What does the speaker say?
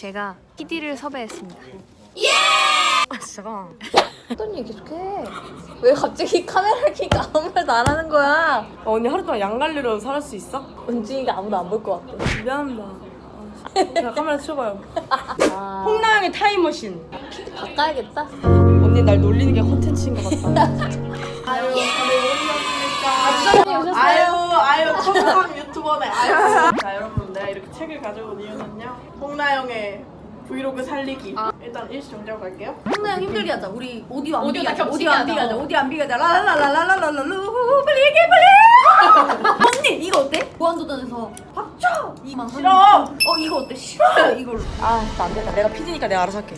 제가 PD를 섭외했습니다. 아 진짜 어떤 얘기 계속해. 왜 갑자기 카메라를 켜니까 아무 말도 안 하는 거야? 어, 언니 하루 동안 양갈래로 살수 있어? 은진이가 아무도 안 볼 것 같아. 미안합니다 아, 자 카메라 치워봐요 아, 홍나영의 타임머신 바꿔야겠다. 언니 날 놀리는 게 컨텐츠인 것 같다 아유, 부장님 오셨어요? 아유, 아유, 유 튜버네. 아유. 자, 여러분, 내가 이렇게 책을 가져온 이유는요. 홍나영의 브이로그 살리기. 일단 일시 정지하고 갈게요. 홍나영 힘들게 하자. 우리 오디오 안 비가자. 오디오 안. 비가자. 오디오 안 비가자. 라라라라라라라루 빨리 얘기해 빨리. 언니 이거 어때? 무한도전에서 이만 싫어. 어 이거 어때? 싫어요 이걸로. 아 진짜 안 된다 내가 PD니까 내가 알아서 할게